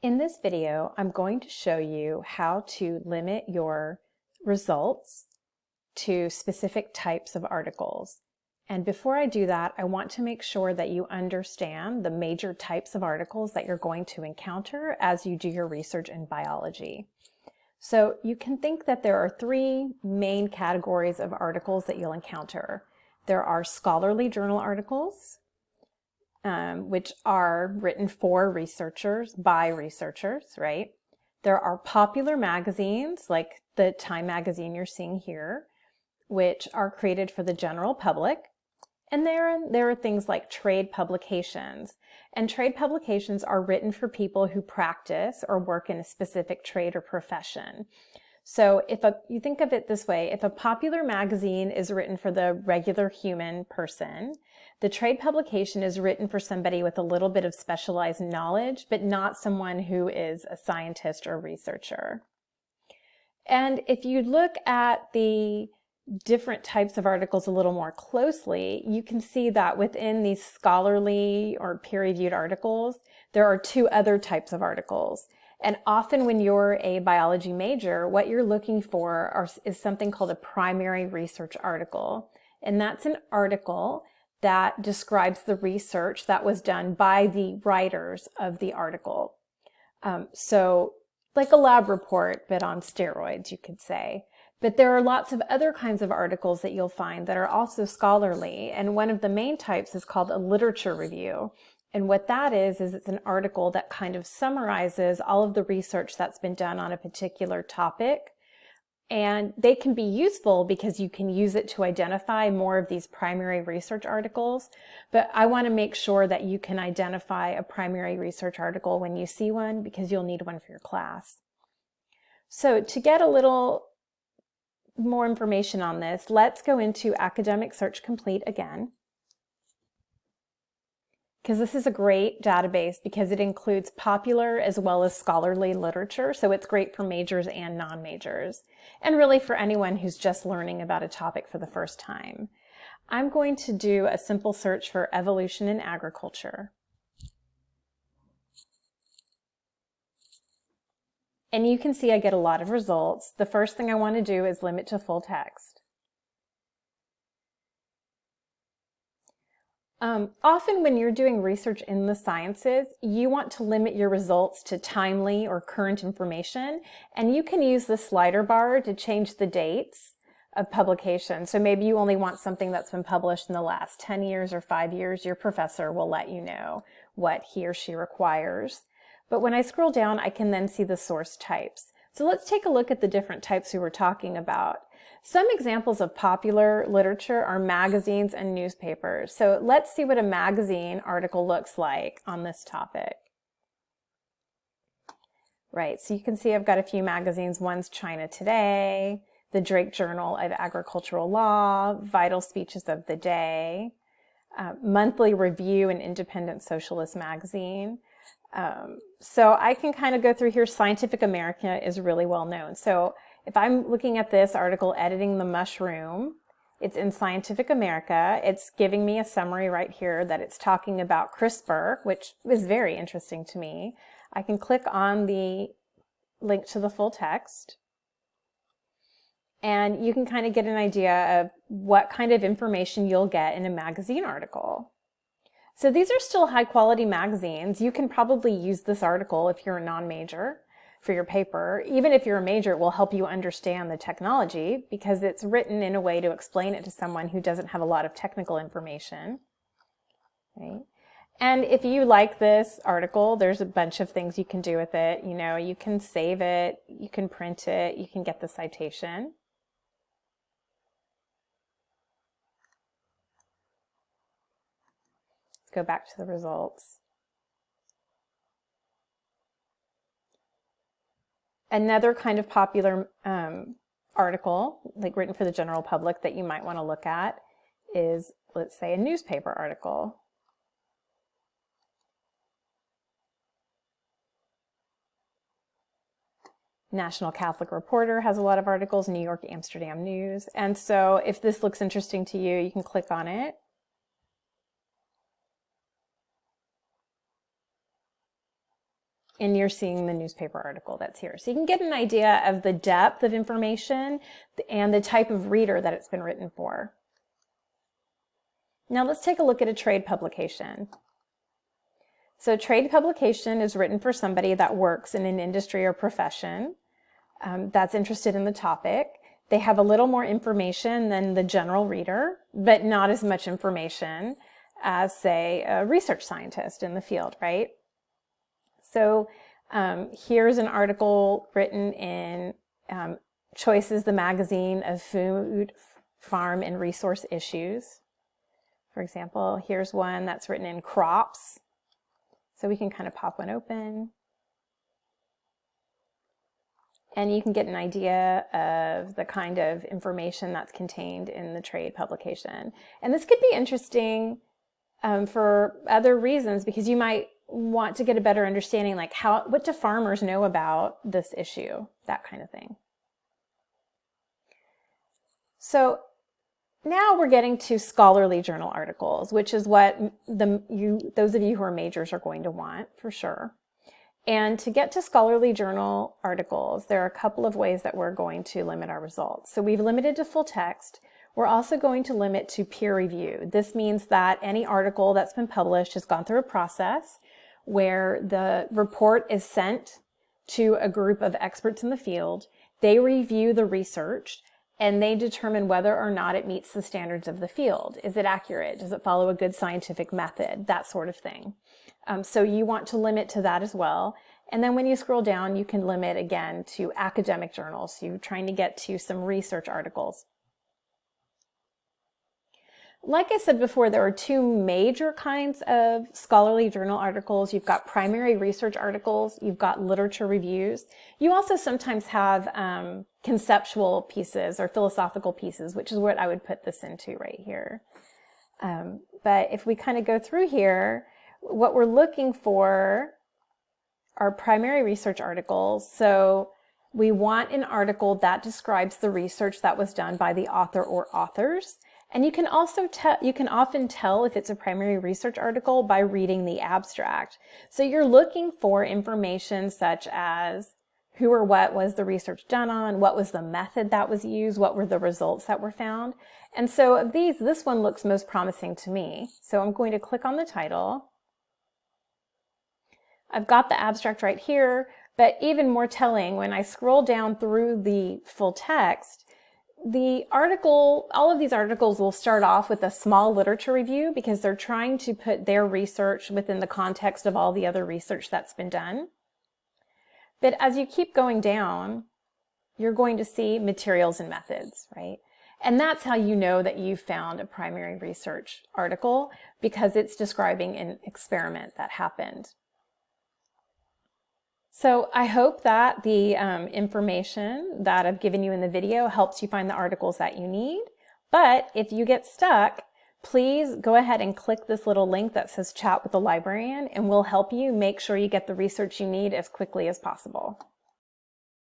In this video, I'm going to show you how to limit your results to specific types of articles. And before I do that, I want to make sure that you understand the major types of articles that you're going to encounter as you do your research in biology. So you can think that there are three main categories of articles that you'll encounter. There are scholarly journal articles, um, which are written for researchers, by researchers, right? There are popular magazines like the Time magazine you're seeing here, which are created for the general public. And there, there are things like trade publications. And trade publications are written for people who practice or work in a specific trade or profession. So if a, you think of it this way, if a popular magazine is written for the regular human person, the trade publication is written for somebody with a little bit of specialized knowledge, but not someone who is a scientist or researcher. And if you look at the different types of articles a little more closely, you can see that within these scholarly or peer-reviewed articles, there are two other types of articles. And often when you're a biology major, what you're looking for are, is something called a primary research article. And that's an article that describes the research that was done by the writers of the article. Um, so like a lab report, but on steroids, you could say. But there are lots of other kinds of articles that you'll find that are also scholarly. And one of the main types is called a literature review. And what that is, is it's an article that kind of summarizes all of the research that's been done on a particular topic. And they can be useful because you can use it to identify more of these primary research articles. But I want to make sure that you can identify a primary research article when you see one because you'll need one for your class. So to get a little more information on this, let's go into Academic Search Complete again because this is a great database because it includes popular as well as scholarly literature. So it's great for majors and non-majors and really for anyone who's just learning about a topic for the first time. I'm going to do a simple search for evolution in agriculture. And you can see I get a lot of results. The first thing I want to do is limit to full text. Um, often when you're doing research in the sciences, you want to limit your results to timely or current information, and you can use the slider bar to change the dates of publication. So maybe you only want something that's been published in the last 10 years or five years, your professor will let you know what he or she requires. But when I scroll down, I can then see the source types. So let's take a look at the different types we were talking about. Some examples of popular literature are magazines and newspapers. So let's see what a magazine article looks like on this topic. Right, so you can see I've got a few magazines. One's China Today, the Drake Journal of Agricultural Law, Vital Speeches of the Day, uh, Monthly Review and Independent Socialist Magazine. Um, so I can kind of go through here. Scientific America is really well known. So if I'm looking at this article, Editing the Mushroom, it's in Scientific America. It's giving me a summary right here that it's talking about CRISPR, which is very interesting to me. I can click on the link to the full text and you can kind of get an idea of what kind of information you'll get in a magazine article. So these are still high quality magazines. You can probably use this article if you're a non-major for your paper. Even if you're a major, it will help you understand the technology because it's written in a way to explain it to someone who doesn't have a lot of technical information. Right? And if you like this article, there's a bunch of things you can do with it. You know, you can save it, you can print it, you can get the citation. Let's go back to the results. Another kind of popular um, article, like written for the general public that you might want to look at is, let's say, a newspaper article. National Catholic Reporter has a lot of articles, New York Amsterdam News. And so if this looks interesting to you, you can click on it and you're seeing the newspaper article that's here. So you can get an idea of the depth of information and the type of reader that it's been written for. Now let's take a look at a trade publication. So trade publication is written for somebody that works in an industry or profession um, that's interested in the topic. They have a little more information than the general reader, but not as much information as, say, a research scientist in the field, right? So um, here's an article written in um, Choices, the magazine of food, farm, and resource issues. For example, here's one that's written in Crops. So we can kind of pop one open. And you can get an idea of the kind of information that's contained in the trade publication. And this could be interesting um, for other reasons because you might want to get a better understanding like how what do farmers know about this issue? That kind of thing. So now we're getting to scholarly journal articles which is what the you those of you who are majors are going to want for sure. And to get to scholarly journal articles there are a couple of ways that we're going to limit our results. So we've limited to full text. We're also going to limit to peer review. This means that any article that's been published has gone through a process where the report is sent to a group of experts in the field. They review the research and they determine whether or not it meets the standards of the field. Is it accurate? Does it follow a good scientific method? That sort of thing. Um, so you want to limit to that as well. And then when you scroll down, you can limit again to academic journals. So you're trying to get to some research articles. Like I said before, there are two major kinds of scholarly journal articles. You've got primary research articles, you've got literature reviews. You also sometimes have um, conceptual pieces or philosophical pieces, which is what I would put this into right here. Um, but if we kind of go through here, what we're looking for are primary research articles. So we want an article that describes the research that was done by the author or authors. And you can also tell, you can often tell if it's a primary research article by reading the abstract. So you're looking for information such as who or what was the research done on, what was the method that was used, what were the results that were found. And so of these, this one looks most promising to me. So I'm going to click on the title. I've got the abstract right here, but even more telling, when I scroll down through the full text, the article, all of these articles will start off with a small literature review because they're trying to put their research within the context of all the other research that's been done. But as you keep going down, you're going to see materials and methods, right? And that's how you know that you found a primary research article because it's describing an experiment that happened. So I hope that the um, information that I've given you in the video helps you find the articles that you need. But if you get stuck, please go ahead and click this little link that says chat with the librarian and we'll help you make sure you get the research you need as quickly as possible.